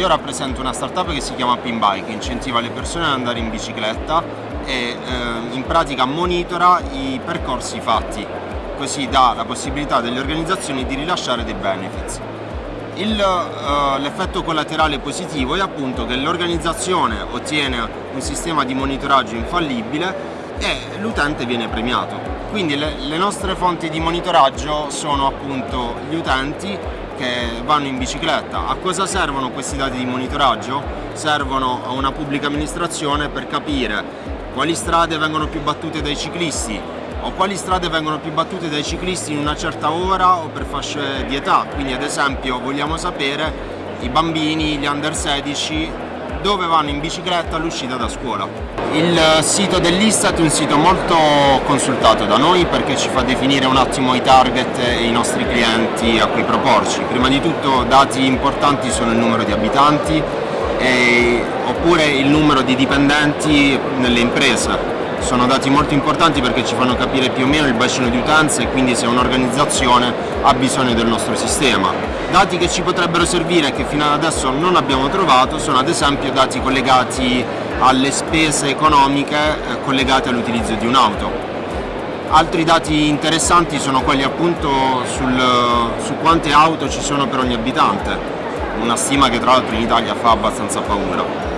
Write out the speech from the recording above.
io rappresento una startup che si chiama Pinbike, che incentiva le persone ad andare in bicicletta e eh, in pratica monitora i percorsi fatti, così dà la possibilità delle organizzazioni di rilasciare dei benefits. Uh, l'effetto collaterale positivo è appunto che l'organizzazione ottiene un sistema di monitoraggio infallibile e l'utente viene premiato. Quindi le, le nostre fonti di monitoraggio sono appunto gli utenti che vanno in bicicletta. A cosa servono questi dati di monitoraggio? Servono a una pubblica amministrazione per capire quali strade vengono più battute dai ciclisti o quali strade vengono più battute dai ciclisti in una certa ora o per fasce di età. Quindi ad esempio vogliamo sapere i bambini, gli under 16 dove vanno in bicicletta all'uscita da scuola. Il sito dell'Istat è un sito molto consultato da noi perché ci fa definire un attimo i target e i nostri clienti a cui proporci. Prima di tutto dati importanti sono il numero di abitanti e, oppure il numero di dipendenti nelle imprese sono dati molto importanti perché ci fanno capire più o meno il bacino di utenza e quindi se un'organizzazione ha bisogno del nostro sistema. Dati che ci potrebbero servire e che fino ad adesso non abbiamo trovato sono ad esempio dati collegati alle spese economiche eh, collegate all'utilizzo di un'auto. Altri dati interessanti sono quelli appunto sul, su quante auto ci sono per ogni abitante, una stima che tra l'altro in Italia fa abbastanza paura.